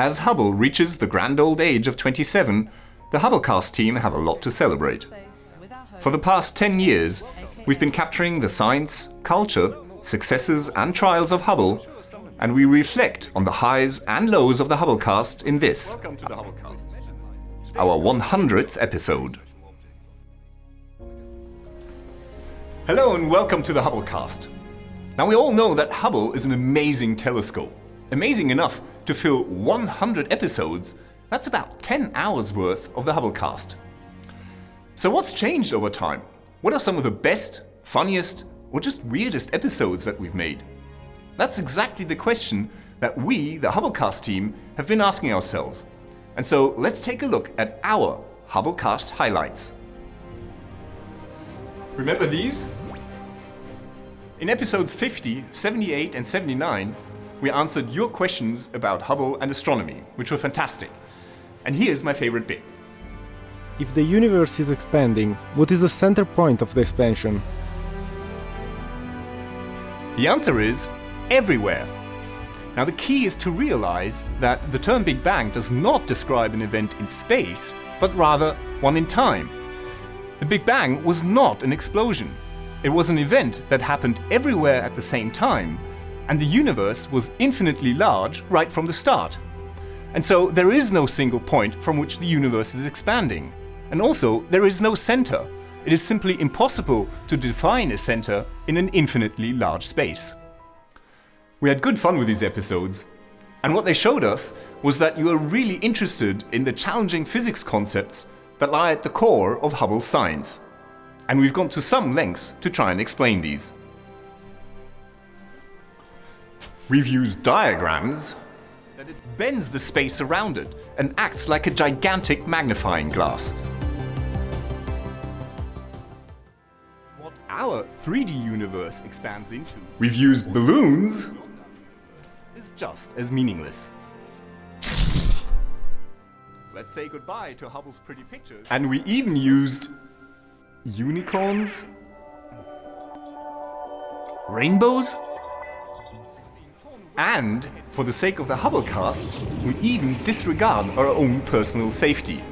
As Hubble reaches the grand old age of 27, the Hubblecast team have a lot to celebrate. For the past 10 years, we've been capturing the science, culture, successes and trials of Hubble, and we reflect on the highs and lows of the Hubblecast in this, our 100th episode. Hello and welcome to the Hubblecast. Now we all know that Hubble is an amazing telescope. Amazing enough to fill 100 episodes, that's about 10 hours worth of the Hubblecast. So what's changed over time? What are some of the best, funniest, or just weirdest episodes that we've made? That's exactly the question that we, the Hubblecast team, have been asking ourselves. And so let's take a look at our Hubblecast highlights. Remember these? In episodes 50, 78 and 79, we answered your questions about Hubble and astronomy, which were fantastic. And here's my favorite bit. If the universe is expanding, what is the center point of the expansion? The answer is everywhere. Now the key is to realize that the term Big Bang does not describe an event in space, but rather one in time. The Big Bang was not an explosion. It was an event that happened everywhere at the same time, and the universe was infinitely large right from the start. And so there is no single point from which the universe is expanding. And also, there is no center. It is simply impossible to define a center in an infinitely large space. We had good fun with these episodes, and what they showed us was that you are really interested in the challenging physics concepts that lie at the core of Hubble's science and we've gone to some lengths to try and explain these. We've used diagrams that it bends the space around it and acts like a gigantic magnifying glass. What our 3D universe expands into. We've used balloons is just as meaningless. Let's say goodbye to Hubble's pretty pictures. And we even used Unicorns? Rainbows? And, for the sake of the Hubblecast, we even disregard our own personal safety.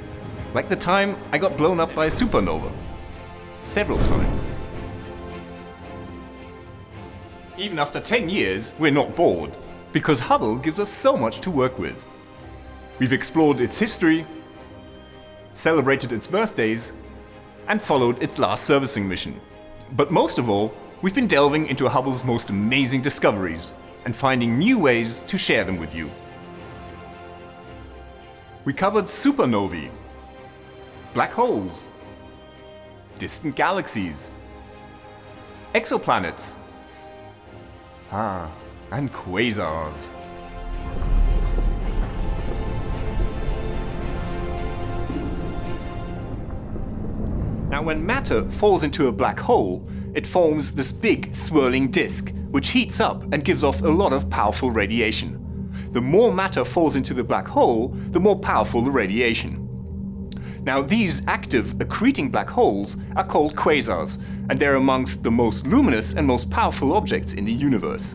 Like the time I got blown up by a supernova. Several times. Even after 10 years, we're not bored, because Hubble gives us so much to work with. We've explored its history, celebrated its birthdays, and followed its last servicing mission. But most of all, we've been delving into Hubble's most amazing discoveries and finding new ways to share them with you. We covered supernovae, black holes, distant galaxies, exoplanets, ah, and quasars. Now when matter falls into a black hole, it forms this big swirling disk, which heats up and gives off a lot of powerful radiation. The more matter falls into the black hole, the more powerful the radiation. Now these active accreting black holes are called quasars, and they're amongst the most luminous and most powerful objects in the universe.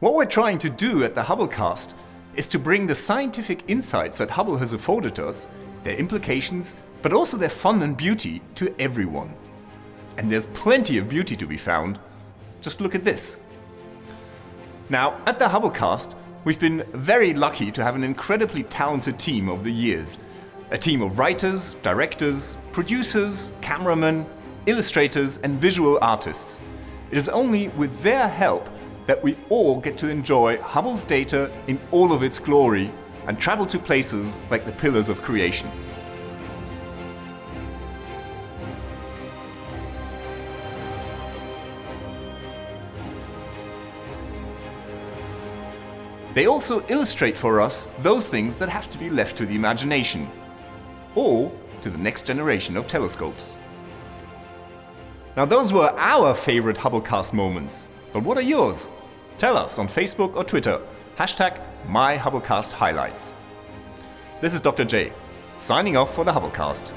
What we're trying to do at the Hubblecast is to bring the scientific insights that Hubble has afforded us, their implications but also their fun and beauty to everyone. And there's plenty of beauty to be found. Just look at this. Now, at the Hubblecast, we've been very lucky to have an incredibly talented team over the years. A team of writers, directors, producers, cameramen, illustrators and visual artists. It is only with their help that we all get to enjoy Hubble's data in all of its glory and travel to places like the Pillars of Creation. They also illustrate for us those things that have to be left to the imagination, or to the next generation of telescopes. Now those were our favorite Hubblecast moments, but what are yours? Tell us on Facebook or Twitter, hashtag MyHubblecastHighlights. This is Dr. J, signing off for the Hubblecast.